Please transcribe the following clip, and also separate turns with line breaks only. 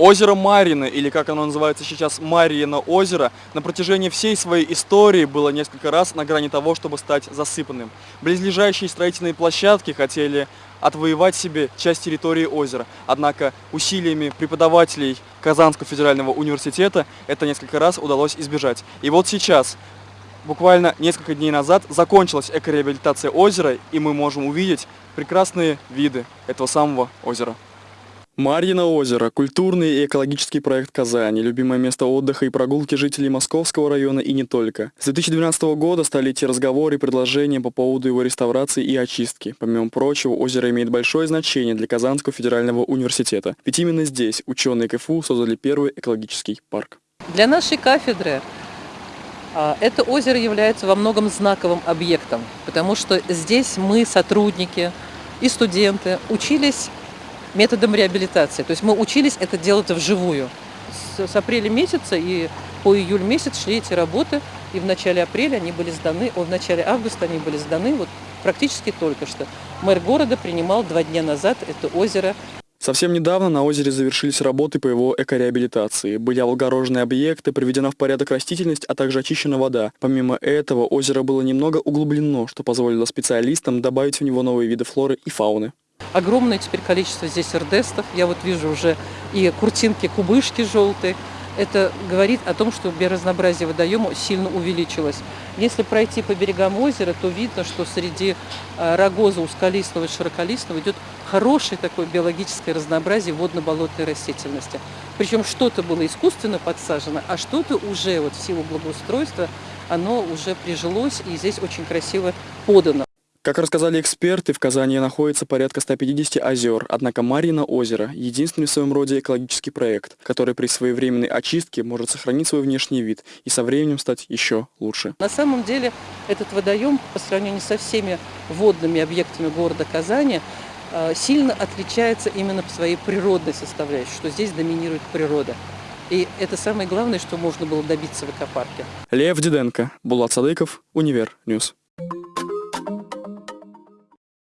Озеро Марьино, или как оно называется сейчас, Марьино озеро, на протяжении всей своей истории было несколько раз на грани того, чтобы стать засыпанным. Близлежащие строительные площадки хотели отвоевать себе часть территории озера. Однако усилиями преподавателей Казанского федерального университета это несколько раз удалось избежать. И вот сейчас, буквально несколько дней назад, закончилась экореабилитация озера, и мы можем увидеть прекрасные виды этого самого озера. Марьино озеро – культурный и экологический проект Казани, любимое место отдыха и прогулки жителей Московского района и не только. С 2012 года стали идти разговоры и предложения по поводу его реставрации и очистки. Помимо прочего, озеро имеет большое значение для Казанского федерального университета, ведь именно здесь ученые КФУ создали первый экологический парк.
Для нашей кафедры это озеро является во многом знаковым объектом, потому что здесь мы, сотрудники и студенты, учились методом реабилитации. То есть мы учились это делать вживую. С, с апреля месяца и по июль месяц шли эти работы, и в начале апреля они были сданы, о, в начале августа они были сданы, вот практически только что. Мэр города принимал два дня назад это озеро
Совсем недавно на озере завершились работы по его экореабилитации. Были облагорожены объекты, приведена в порядок растительность, а также очищена вода. Помимо этого, озеро было немного углублено, что позволило специалистам добавить в него новые виды флоры и фауны.
Огромное теперь количество здесь эрдестов. Я вот вижу уже и куртинки, кубышки желтые. Это говорит о том, что биоразнообразие водоема сильно увеличилось. Если пройти по берегам озера, то видно, что среди а, рогоза узколистного и широколистного идет хорошее такое биологическое разнообразие водно-болотной растительности. Причем что-то было искусственно подсажено, а что-то уже вот в силу благоустройства оно уже прижилось и здесь очень красиво подано.
Как рассказали эксперты, в Казани находится порядка 150 озер, однако Марьино озеро – единственный в своем роде экологический проект, который при своевременной очистке может сохранить свой внешний вид и со временем стать еще лучше.
На самом деле этот водоем по сравнению со всеми водными объектами города Казани э, сильно отличается именно по своей природной составляющей, что здесь доминирует природа. И это самое главное, что можно было добиться в экопарке.
Лев Диденко, Булат Садыков, Универ Ньюс.